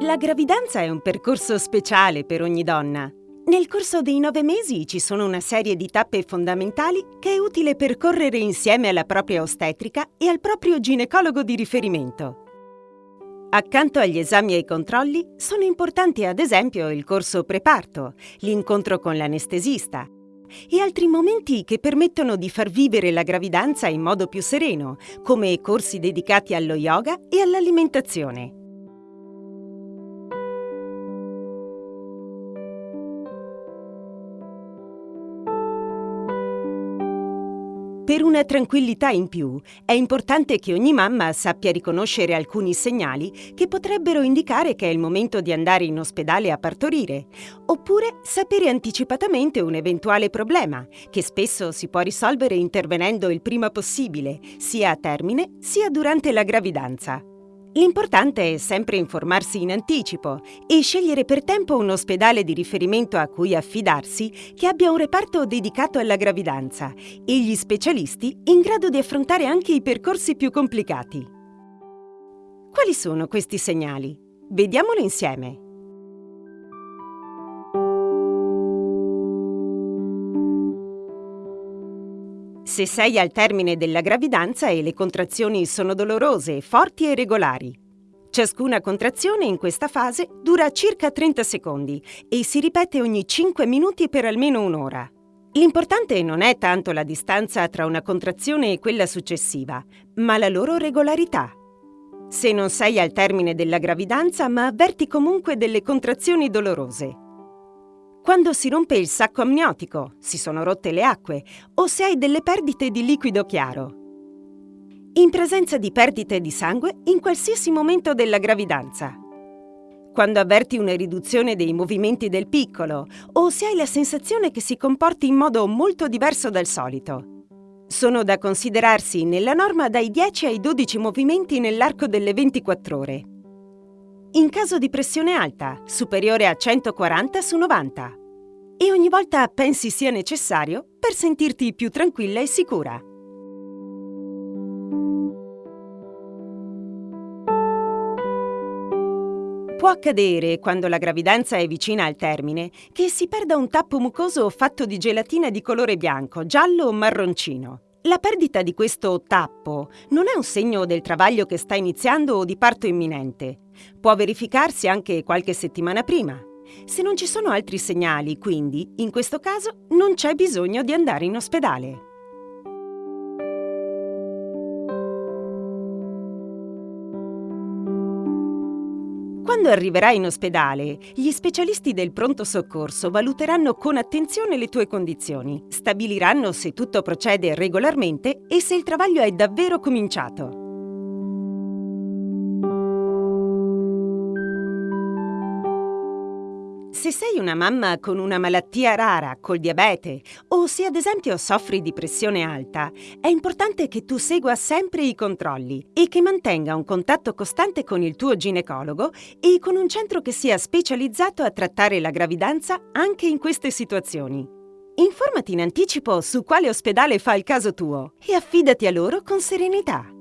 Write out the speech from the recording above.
La gravidanza è un percorso speciale per ogni donna. Nel corso dei nove mesi ci sono una serie di tappe fondamentali che è utile percorrere insieme alla propria ostetrica e al proprio ginecologo di riferimento. Accanto agli esami e ai controlli sono importanti ad esempio il corso preparto, l'incontro con l'anestesista e altri momenti che permettono di far vivere la gravidanza in modo più sereno, come corsi dedicati allo yoga e all'alimentazione. Per una tranquillità in più, è importante che ogni mamma sappia riconoscere alcuni segnali che potrebbero indicare che è il momento di andare in ospedale a partorire, oppure sapere anticipatamente un eventuale problema, che spesso si può risolvere intervenendo il prima possibile, sia a termine sia durante la gravidanza. L'importante è sempre informarsi in anticipo e scegliere per tempo un ospedale di riferimento a cui affidarsi che abbia un reparto dedicato alla gravidanza e gli specialisti in grado di affrontare anche i percorsi più complicati. Quali sono questi segnali? Vediamolo insieme. Se sei al termine della gravidanza e le contrazioni sono dolorose, forti e regolari. Ciascuna contrazione in questa fase dura circa 30 secondi e si ripete ogni 5 minuti per almeno un'ora. L'importante non è tanto la distanza tra una contrazione e quella successiva, ma la loro regolarità. Se non sei al termine della gravidanza, ma avverti comunque delle contrazioni dolorose, quando si rompe il sacco amniotico, si sono rotte le acque o se hai delle perdite di liquido chiaro. In presenza di perdite di sangue in qualsiasi momento della gravidanza. Quando avverti una riduzione dei movimenti del piccolo o se hai la sensazione che si comporti in modo molto diverso dal solito. Sono da considerarsi nella norma dai 10 ai 12 movimenti nell'arco delle 24 ore. In caso di pressione alta, superiore a 140 su 90 e ogni volta pensi sia necessario per sentirti più tranquilla e sicura. Può accadere, quando la gravidanza è vicina al termine, che si perda un tappo mucoso fatto di gelatina di colore bianco, giallo o marroncino. La perdita di questo tappo non è un segno del travaglio che sta iniziando o di parto imminente. Può verificarsi anche qualche settimana prima. Se non ci sono altri segnali, quindi, in questo caso, non c'è bisogno di andare in ospedale. Quando arriverai in ospedale, gli specialisti del pronto soccorso valuteranno con attenzione le tue condizioni, stabiliranno se tutto procede regolarmente e se il travaglio è davvero cominciato. Se sei una mamma con una malattia rara, col diabete, o se ad esempio soffri di pressione alta, è importante che tu segua sempre i controlli e che mantenga un contatto costante con il tuo ginecologo e con un centro che sia specializzato a trattare la gravidanza anche in queste situazioni. Informati in anticipo su quale ospedale fa il caso tuo e affidati a loro con serenità.